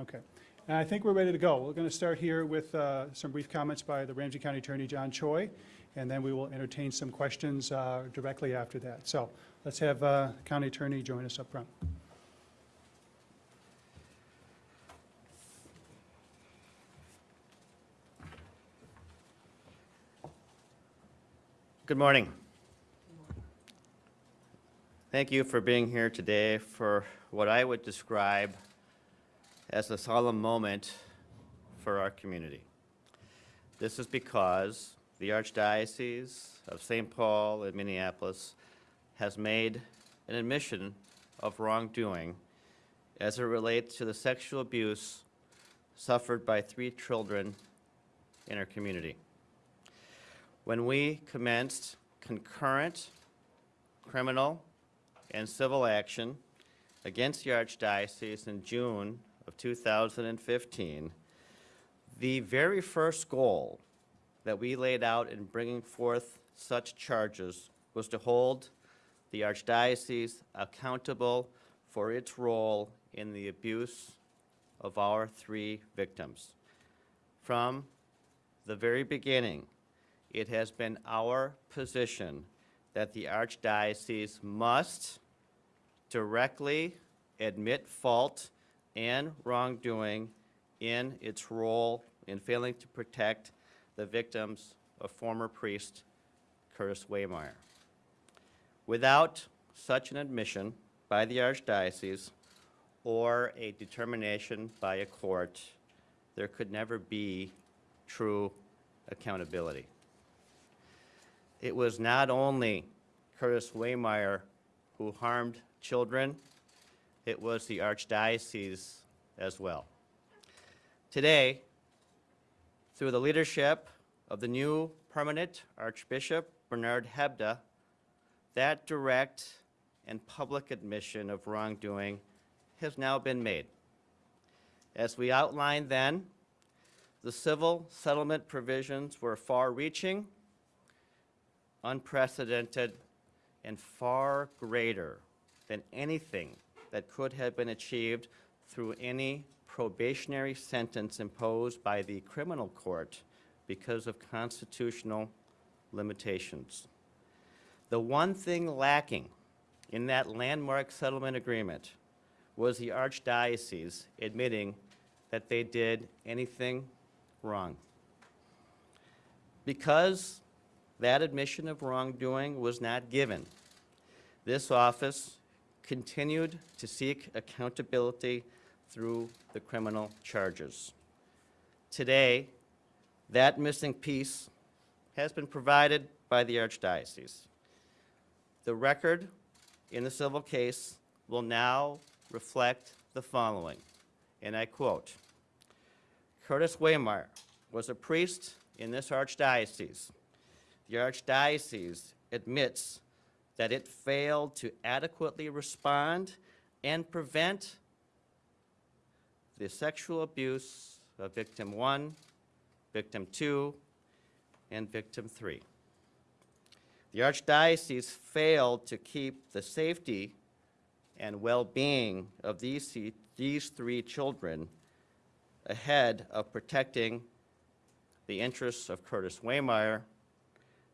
Okay. And I think we're ready to go. We're going to start here with uh, some brief comments by the Ramsey County Attorney John Choi, and then we will entertain some questions uh, directly after that. So let's have uh, County Attorney join us up front. Good morning. Thank you for being here today for what I would describe as a solemn moment for our community. This is because the Archdiocese of St. Paul and Minneapolis has made an admission of wrongdoing as it relates to the sexual abuse suffered by three children in our community. When we commenced concurrent criminal and civil action against the Archdiocese in June of 2015, the very first goal that we laid out in bringing forth such charges was to hold the Archdiocese accountable for its role in the abuse of our three victims. From the very beginning, it has been our position that the Archdiocese must directly admit fault and wrongdoing in its role in failing to protect the victims of former priest Curtis Wehmeyer. Without such an admission by the Archdiocese or a determination by a court, there could never be true accountability. It was not only Curtis Wehmeyer who harmed children, it was the Archdiocese as well. Today, through the leadership of the new permanent Archbishop Bernard Hebda, that direct and public admission of wrongdoing has now been made. As we outlined then, the civil settlement provisions were far-reaching, unprecedented, and far greater than anything that could have been achieved through any probationary sentence imposed by the criminal court because of constitutional limitations. The one thing lacking in that landmark settlement agreement was the Archdiocese admitting that they did anything wrong. Because that admission of wrongdoing was not given, this office continued to seek accountability through the criminal charges. Today, that missing piece has been provided by the Archdiocese. The record in the civil case will now reflect the following, and I quote, Curtis Wehmeyer was a priest in this archdiocese. The archdiocese admits that it failed to adequately respond and prevent the sexual abuse of victim one, victim two, and victim three. The Archdiocese failed to keep the safety and well-being of these, these three children ahead of protecting the interests of Curtis Wehmeyer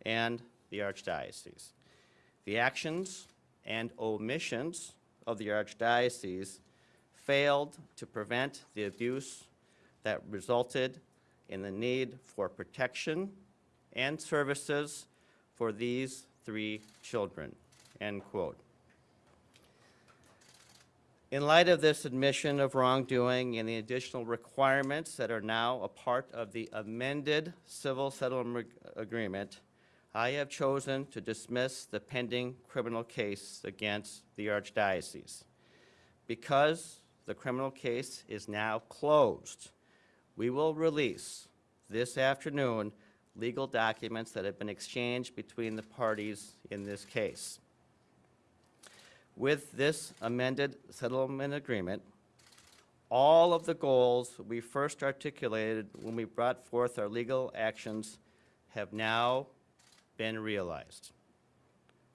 and the Archdiocese. The actions and omissions of the Archdiocese failed to prevent the abuse that resulted in the need for protection and services for these three children, end quote. In light of this admission of wrongdoing and the additional requirements that are now a part of the amended civil settlement agreement, I have chosen to dismiss the pending criminal case against the Archdiocese. Because the criminal case is now closed, we will release this afternoon legal documents that have been exchanged between the parties in this case. With this amended settlement agreement, all of the goals we first articulated when we brought forth our legal actions have now been realized.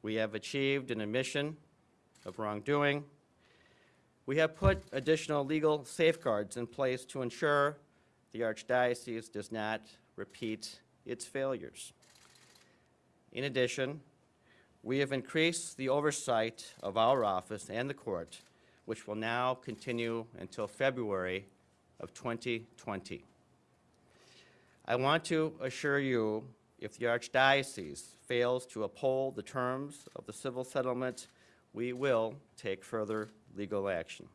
We have achieved an admission of wrongdoing. We have put additional legal safeguards in place to ensure the Archdiocese does not repeat its failures. In addition, we have increased the oversight of our office and the court, which will now continue until February of 2020. I want to assure you, if the Archdiocese fails to uphold the terms of the civil settlement, we will take further legal action.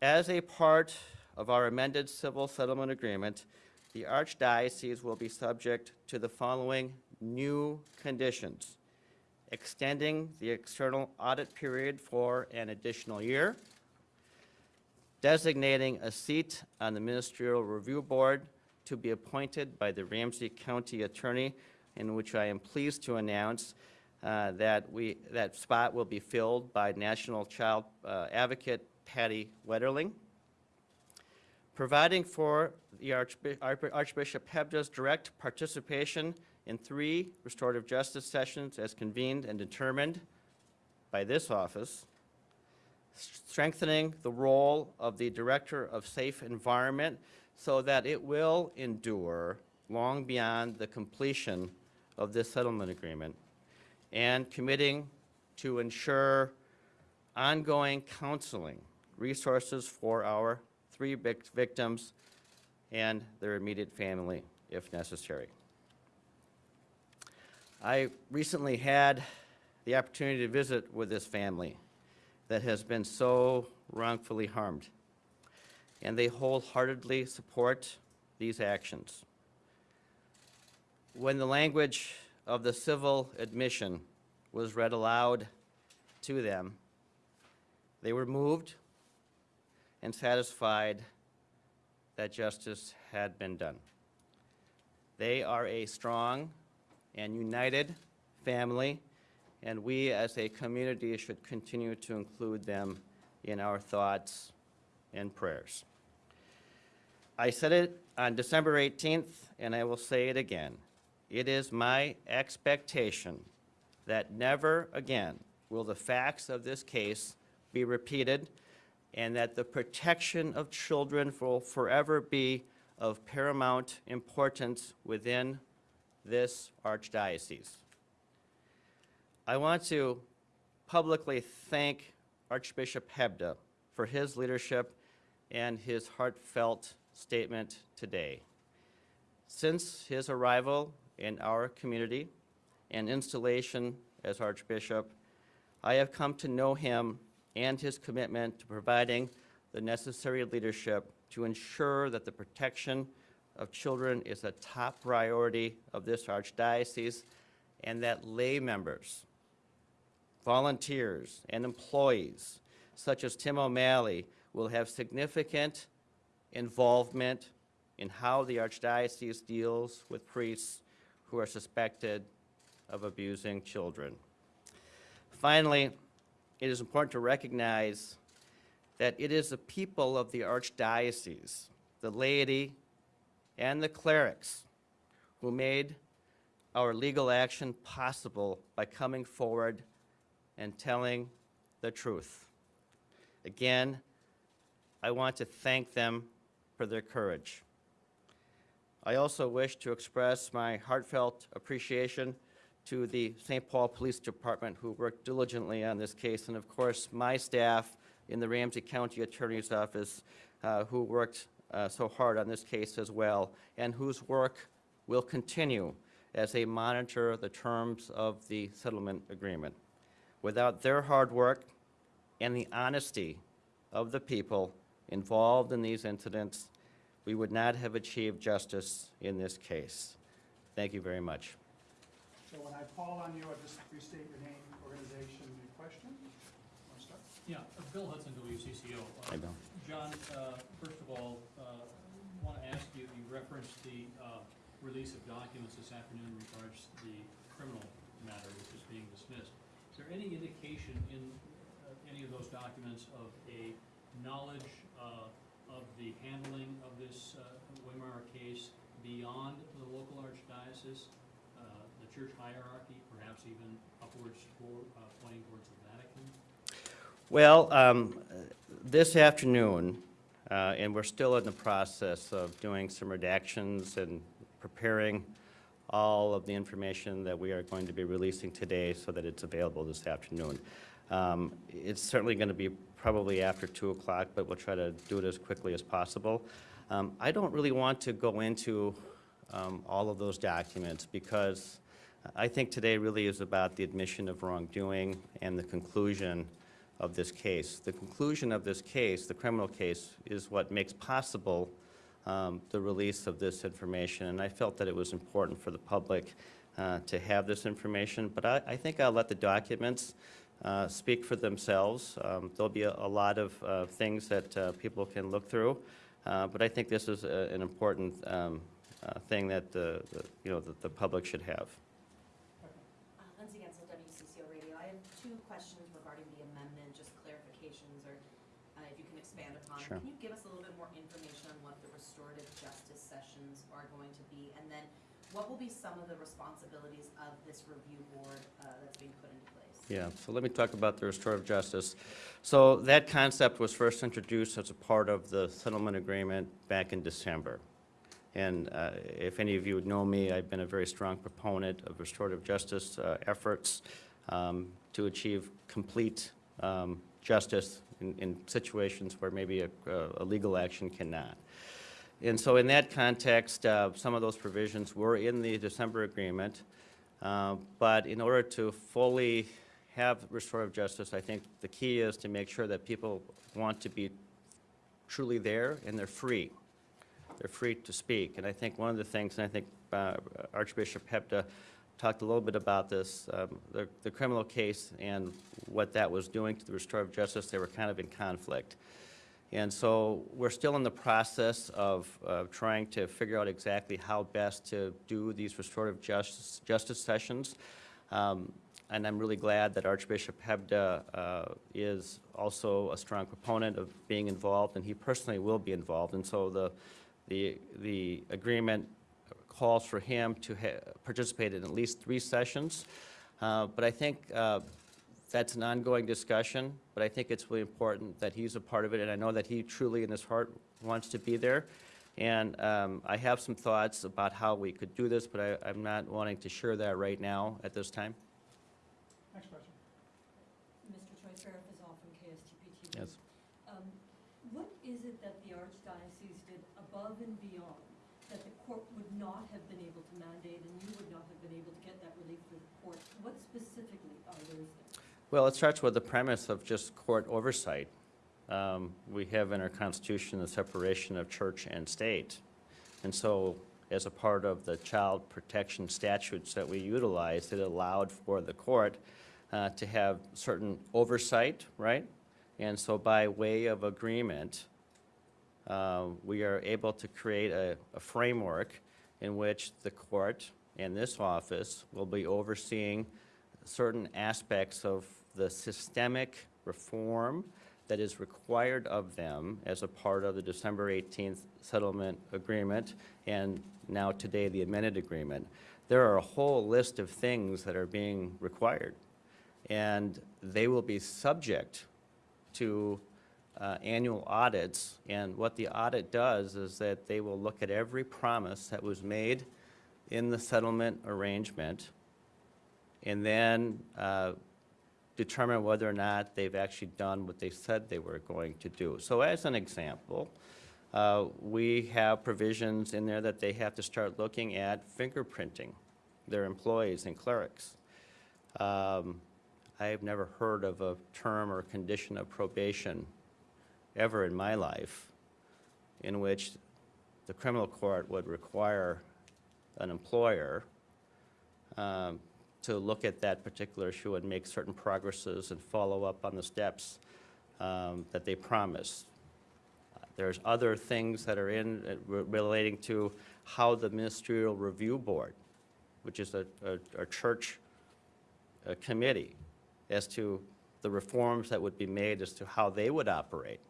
As a part of our amended civil settlement agreement, the Archdiocese will be subject to the following new conditions. Extending the external audit period for an additional year, designating a seat on the Ministerial Review Board to be appointed by the Ramsey County Attorney, in which I am pleased to announce uh, that we, that spot will be filled by National Child uh, Advocate Patty Wetterling. Providing for the Archbi- Arch- Archbishop Hebda's direct participation in three restorative justice sessions as convened and determined by this office strengthening the role of the Director of Safe Environment so that it will endure long beyond the completion of this settlement agreement, and committing to ensure ongoing counseling, resources for our three victims and their immediate family if necessary. I recently had the opportunity to visit with this family that has been so wrongfully harmed. And they wholeheartedly support these actions. When the language of the civil admission was read aloud to them, they were moved and satisfied that justice had been done. They are a strong and united family and we as a community should continue to include them in our thoughts and prayers. I said it on December 18th, and I will say it again. It is my expectation that never again will the facts of this case be repeated, and that the protection of children will forever be of paramount importance within this archdiocese. I want to publicly thank Archbishop Hebda for his leadership and his heartfelt statement today. Since his arrival in our community and installation as Archbishop, I have come to know him and his commitment to providing the necessary leadership to ensure that the protection of children is a top priority of this archdiocese and that lay members volunteers, and employees, such as Tim O'Malley, will have significant involvement in how the Archdiocese deals with priests who are suspected of abusing children. Finally, it is important to recognize that it is the people of the Archdiocese, the laity, and the clerics who made our legal action possible by coming forward and telling the truth. Again, I want to thank them for their courage. I also wish to express my heartfelt appreciation to the St. Paul Police Department who worked diligently on this case, and of course, my staff in the Ramsey County Attorney's Office uh, who worked uh, so hard on this case as well, and whose work will continue as they monitor the terms of the settlement agreement. Without their hard work and the honesty of the people involved in these incidents, we would not have achieved justice in this case. Thank you very much. So when I call on you, I just restate your name, organization, and question. Want to start? Yeah, uh, Bill Hudson, WCCO. Uh, Hi, Bill. John, uh, first of all, want to ask you, you referenced the uh, release of documents this afternoon in regards to the criminal matter which is being dismissed. Is there any indication in uh, any of those documents of a knowledge uh, of the handling of this uh, Wehmeyer case beyond the local archdiocese, uh, the church hierarchy, perhaps even upwards uh, pointing towards the Vatican? Well, um, this afternoon, uh, and we're still in the process of doing some redactions and preparing all of the information that we are going to be releasing today so that it's available this afternoon. Um, It's certainly going to be probably after 2 o'clock, but we'll try to do it as quickly as possible. Um, I don't really want to go into um, all of those documents because I think today really is about the admission of wrongdoing and the conclusion of this case. The conclusion of this case, the criminal case, is what makes possible um, the release of this information, and I felt that it was important for the public uh, to have this information, but I, I think I'll let the documents uh, speak for themselves. Um, There'll be a, a lot of uh, things that uh, people can look through, uh, but I think this is a- an important um, uh, thing that, the, the- you know, that the public should have. Lindsay Gensel, WCCO Radio. I have two questions regarding the amendment, just clarifications, or uh, if you can expand upon. Sure. Can you give us a little bit more information on what the restorative justice sessions are going to be? And then what will be some of the responsibilities of this review board uh, that's being put in place? Yeah, so let me talk about the restorative justice. So that concept was first introduced as a part of the settlement agreement back in December. And uh, if any of you would know me, I've been a very strong proponent of restorative justice uh, efforts um, to achieve complete um, justice in- in situations where maybe a a legal action cannot. And so in that context, uh, some of those provisions were in the December agreement. Uh, But in order to fully have restorative justice, I think the key is to make sure that people want to be truly there and they're free. They're free to speak. And I think one of the things, and I think uh, Archbishop Hebda talked a little bit about this, um, the the criminal case and what that was doing to the restorative justice, they were kind of in conflict. And so we're still in the process of uh, trying to figure out exactly how best to do these restorative justice, justice sessions. Um, And I'm really glad that Archbishop Hebda uh, is also a strong proponent of being involved, and he personally will be involved. And so the, the, the agreement calls for him to participate in at least three sessions. Uh, But I think uh, that's an ongoing discussion, but I think it's really important that he's a part of it, and I know that he truly in his heart wants to be there. And um, I have some thoughts about how we could do this, but I, I'm not wanting to share that right now at this time. Next question. Mr. Choi, Farah Fazal from KSTP TV. Yes. Um, What is it that the Archdiocese did above and beyond that the court would not have been able to mandate and you would not have been able to get that relief through the court? What specifically are those things? Well, it starts with the premise of just court oversight. Um, We have in our Constitution the separation of church and state. And so, as a part of the child protection statutes that we utilized, it allowed for the court uh, to have certain oversight, right? And so by way of agreement, uh, we are able to create a a framework in which the court and this office will be overseeing certain aspects of the systemic reform that is required of them as a part of the December 18th settlement agreement, and now today, the amended agreement. There are a whole list of things that are being required, and they will be subject to uh, annual audits, and what the audit does is that they will look at every promise that was made in the settlement arrangement, and then uh, determine whether or not they've actually done what they said they were going to do. So as an example, uh, we have provisions in there that they have to start looking at fingerprinting their employees and clerics. Um, I've never heard of a term or condition of probation ever in my life in which the criminal court would require an employer um, to look at that particular issue and make certain progresses and follow up on the steps um, that they promised. There's other things that are in, uh, re- relating to how the ministerial review board, which is a, a, a church uh, committee, as to the reforms that would be made as to how they would operate.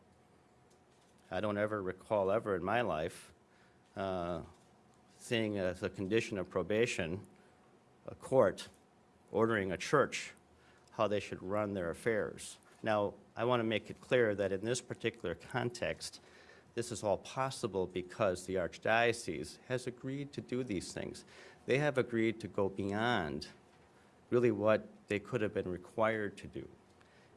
I don't ever recall ever in my life uh, seeing as a condition of probation, a court ordering a church how they should run their affairs. Now, I want to make it clear that in this particular context, this is all possible because the Archdiocese has agreed to do these things. They have agreed to go beyond really what they could have been required to do.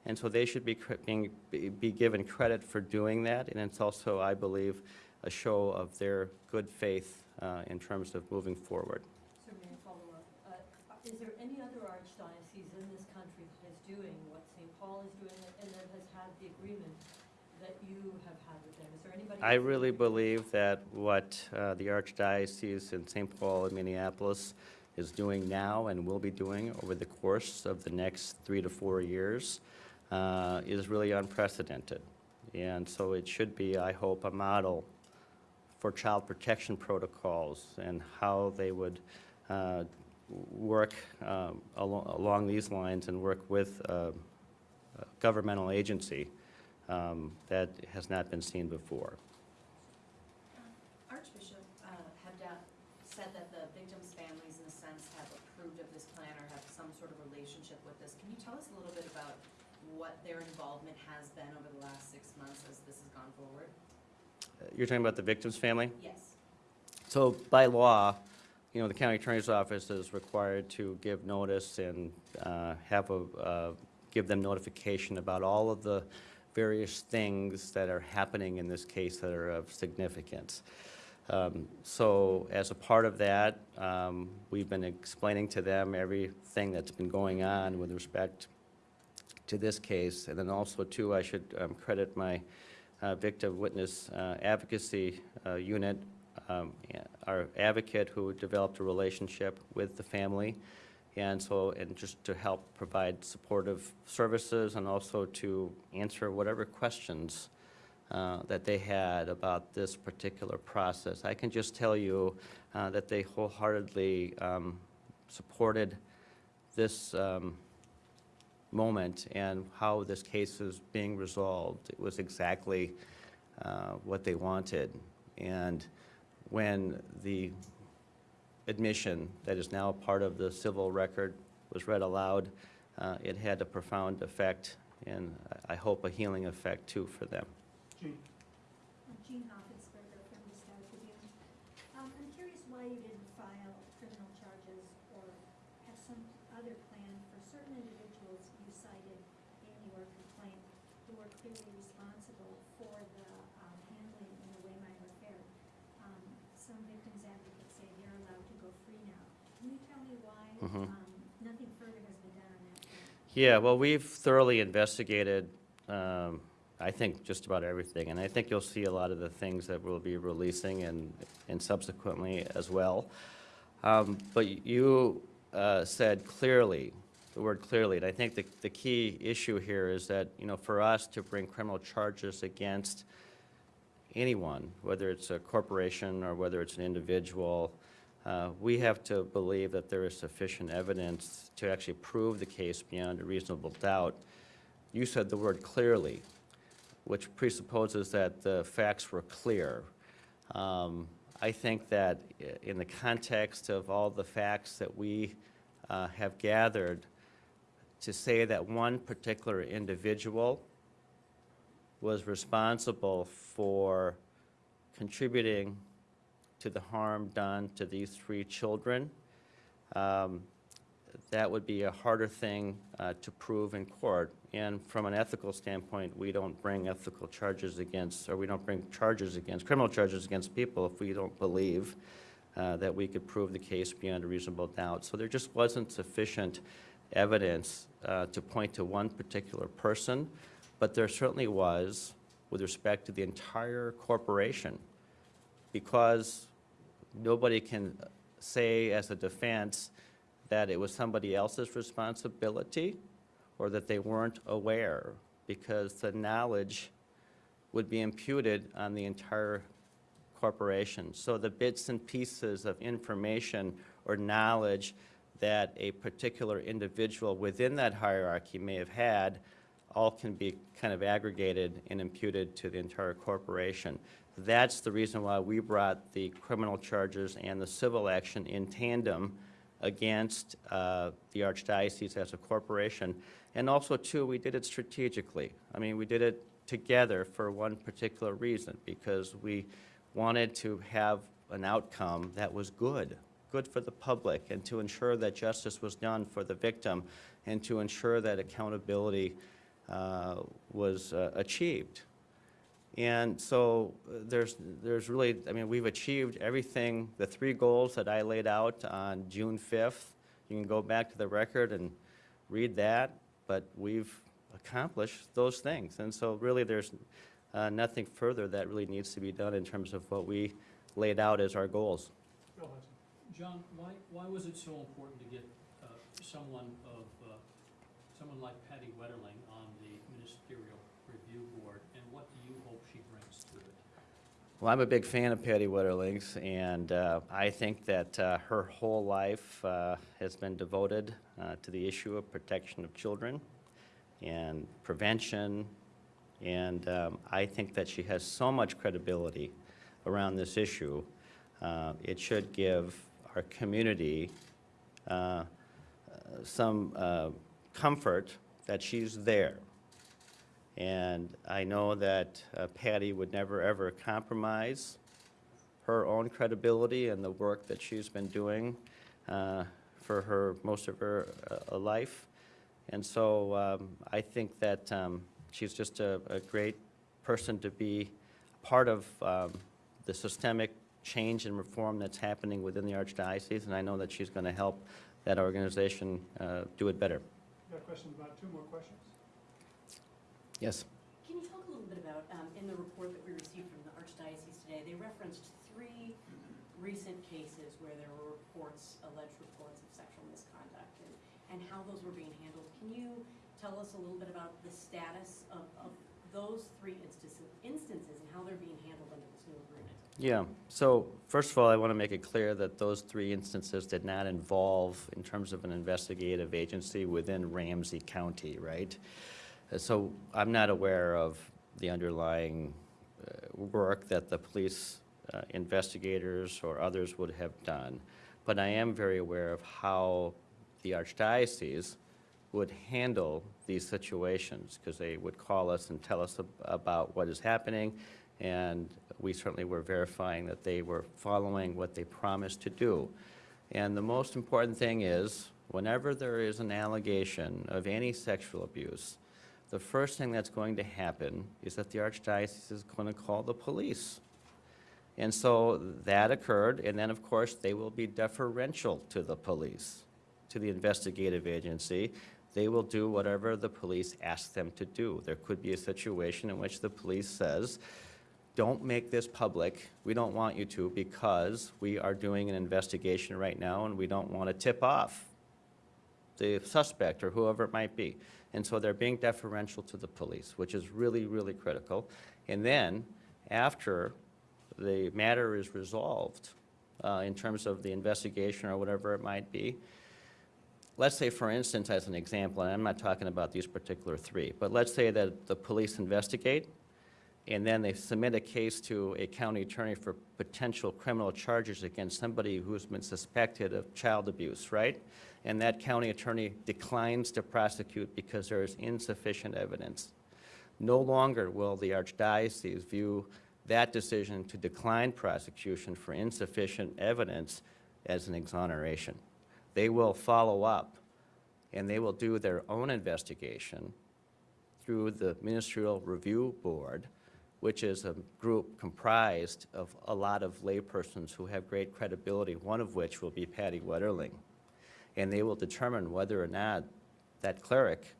And so they should be, being, be- given credit for doing that, and it's also, I believe, a show of their good faith uh, in terms of moving forward. So may I follow up? Uh, Is there any other archdiocese in this country that is doing what St. Paul is doing and that has had the agreement that you have had with them? Is there anybody? I really believe that what uh, the Archdiocese in St. Paul and Minneapolis is doing now and will be doing over the course of the next three to four years uh, is really unprecedented. And so it should be, I hope, a model for child protection protocols and how they would uh, work um, alo- along these lines and work with uh, a governmental agency um, that has not been seen before. Archbishop uh, Hebda said that the victims' families, in a sense, have approved of this plan or have some sort of relationship with this. Can you tell us a little bit about what their involvement has been over the last six months as this has gone forward? You're talking about the victim's family? Yes. So by law, you know, the county attorney's office is required to give notice and uh, have a, uh, give them notification about all of the various things that are happening in this case that are of significance. Um, So as a part of that, um, we've been explaining to them everything that's been going on with respect to this case. And then also, too, I should um, credit my uh, victim witness uh, advocacy uh, unit, um, our advocate who developed a relationship with the family. And so, and just to help provide supportive services and also to answer whatever questions uh, that they had about this particular process. I can just tell you uh, that they wholeheartedly um, supported this um, moment and how this case is being resolved. It was exactly uh, what they wanted. And when the admission that is now part of the civil record was read aloud, uh, it had a profound effect, and I I hope a healing effect too for them. Gene? Jean Hopfensperger from the Star Tribune. Um, I'm curious why you didn't file criminal charges or have some other plan for certain individuals you cited in your complaint who were clearly responsible for the um, handling in the Wehmeyer affair. Um, Some victims advocates say they're allowed to go free now. Can you tell me why Mhm. um, nothing further has been done on that front? Yeah, well, we've thoroughly investigated, um, I think, just about everything, and I think you'll see a lot of the things that we'll be releasing and, and subsequently as well. Um, But you uh, said clearly, the word clearly, and I think the, the key issue here is that, you know, for us to bring criminal charges against anyone, whether it's a corporation or whether it's an individual, uh, we have to believe that there is sufficient evidence to actually prove the case beyond a reasonable doubt. You said the word clearly, which presupposes that the facts were clear. Um, I think that in the context of all the facts that we uh, have gathered, to say that one particular individual was responsible for contributing to the harm done to these three children, um, that would be a harder thing uh, to prove in court. And from an ethical standpoint, we don't bring ethical charges against, or we don't bring charges against, criminal charges against people if we don't believe uh, that we could prove the case beyond a reasonable doubt. So there just wasn't sufficient evidence uh, to point to one particular person, but there certainly was with respect to the entire corporation, because nobody can say as a defense that it was somebody else's responsibility or that they weren't aware, because the knowledge would be imputed on the entire corporation. So the bits and pieces of information or knowledge that a particular individual within that hierarchy may have had all can be kind of aggregated and imputed to the entire corporation. That's the reason why we brought the criminal charges and the civil action in tandem against uh, the Archdiocese as a corporation. And also, too, we did it strategically. I mean, we did it together for one particular reason, because we wanted to have an outcome that was good, good for the public, and to ensure that justice was done for the victim, and to ensure that accountability was uh, achieved. And so uh, there's, there's really, I mean, we've achieved everything, the three goals that I laid out on June 5th. You can go back to the record and read that, but we've accomplished those things. And so really, there's uh, nothing further that really needs to be done in terms of what we laid out as our goals. John, why, why was it so important to get uh, someone of, uh, someone like Patty Wetterling on the ministerial review board, and what do you hope she brings to it? Well, I'm a big fan of Patty Wetterling's, and uh, I think that uh, her whole life uh, has been devoted uh, to the issue of protection of children and prevention, and um, I think that she has so much credibility around this issue. Uh, It should give our community uh, some comfort that she's there. And I know that uh, Patty would never, ever compromise her own credibility and the work that she's been doing uh, for her, most of her uh, life. And so um, I think that um, she's just a, a great person to be part of um, the systemic change and reform that's happening within the Archdiocese, and I know that she's going to help that organization uh, do it better. Got a question about two more questions? Yes? Can you talk a little bit about, um, in the report that we received from the Archdiocese today, they referenced three recent cases where there were reports, alleged reports of sexual misconduct, and, and how those were being handled. Can you tell us a little bit about the status of, of those three instances, instances and how they're being handled under this new agreement? Yeah, so first of all, I want to make it clear that those three instances did not involve, in terms of an investigative agency within Ramsey County, right? So I'm not aware of the underlying uh, work that the police uh, investigators or others would have done, but I am very aware of how the Archdiocese would handle these situations, because they would call us and tell us ab- about what is happening, and we certainly were verifying that they were following what they promised to do. And the most important thing is, whenever there is an allegation of any sexual abuse, the first thing that's going to happen is that the Archdiocese is going to call the police. And so that occurred, and then, of course, they will be deferential to the police, to the investigative agency. They will do whatever the police ask them to do. There could be a situation in which the police says, don't make this public, we don't want you to, because we are doing an investigation right now, and we don't want to tip off the suspect or whoever it might be. And so they're being deferential to the police, which is really, really critical. And then, after the matter is resolved, uh, in terms of the investigation or whatever it might be, let's say, for instance, as an example, and I'm not talking about these particular three, but let's say that the police investigate, and then they submit a case to a county attorney for potential criminal charges against somebody who's been suspected of child abuse, right? And that county attorney declines to prosecute because there is insufficient evidence. No longer will the archdiocese view that decision to decline prosecution for insufficient evidence as an exoneration. They will follow up, and they will do their own investigation through the Ministerial Review Board, which is a group comprised of a lot of laypersons who have great credibility, one of which will be Patty Wetterling. And they will determine whether or not that cleric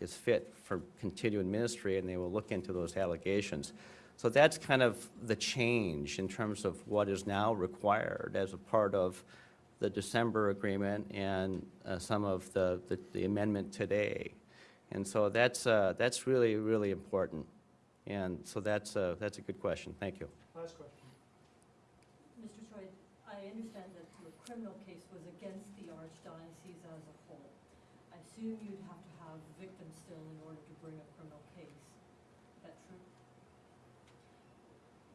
is fit for continued ministry, and they will look into those allegations. So that's kind of the change in terms of what is now required as a part of the December agreement and uh, some of the the- the amendment today. And so that's, uh, that's really, really important. And so that's, uh, that's a good question. Thank you. Last question. Mr. Choi, I understand that the criminal case was against the Archdiocese as a whole. I assume you'd have to have victims still in order to bring a criminal case. Is that true?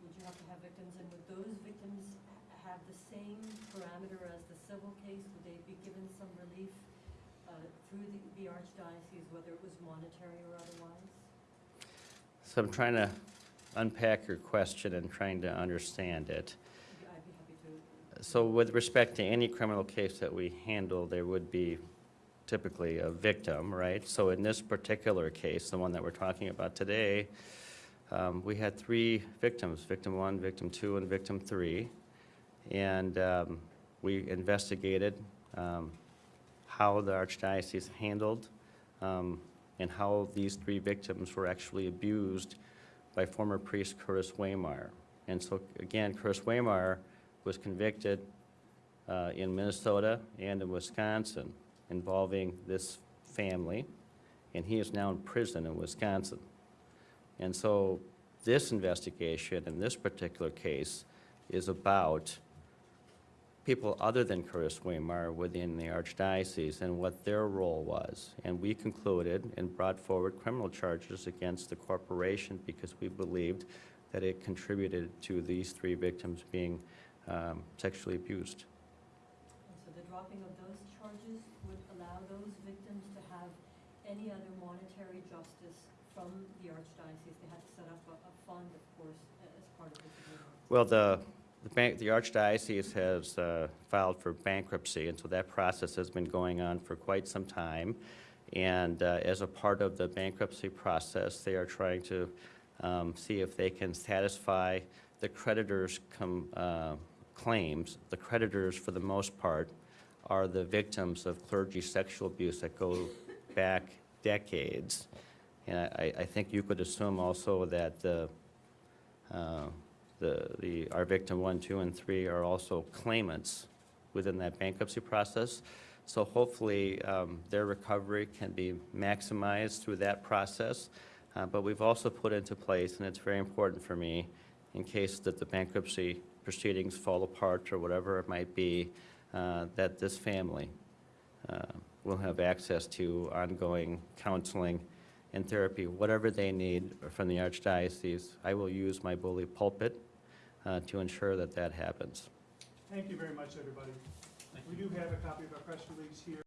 Would you have to have victims, and would those victims have the same parameter as the civil case? Would they be given some relief uh, through the- the archdiocese, whether it was monetary or otherwise? So I'm trying to unpack your question and trying to understand it. So with respect to any criminal case that we handle, there would be typically a victim, right? So in this particular case, the one that we're talking about today, um, we had three victims, victim one, victim two, and victim three. And um, we investigated um, how the archdiocese handled um, and how these three victims were actually abused by former priest Curtis Wehmeyer. And so, again, Curtis Wehmeyer was convicted uh, in Minnesota and in Wisconsin involving this family, and he is now in prison in Wisconsin. And so this investigation in this particular case is about people other than Curtis Wehmeyer within the archdiocese and what their role was. And we concluded and brought forward criminal charges against the corporation because we believed that it contributed to these three victims being um, sexually abused. And so the dropping of those charges would allow those victims to have any other monetary justice from the archdiocese. They had to set up a, a fund, of course, as part of this agreement. Well, the, the bank, the archdiocese has uh, filed for bankruptcy, and so that process has been going on for quite some time. And uh, as a part of the bankruptcy process, they are trying to um, see if they can satisfy the creditors' com- uh, claims. The creditors, for the most part, are the victims of clergy sexual abuse that go back decades. And I, I think you could assume also that the, uh, the, the, our victim one, two, and three are also claimants within that bankruptcy process. So hopefully, um, their recovery can be maximized through that process. Uh, But we've also put into place, and it's very important for me, in case that the bankruptcy proceedings fall apart or whatever it might be, uh, that this family uh, will have access to ongoing counseling and therapy, whatever they need from the archdiocese. I will use my bully pulpit uh, to ensure that that happens. Thank you very much, everybody. We do have a copy of our press release here.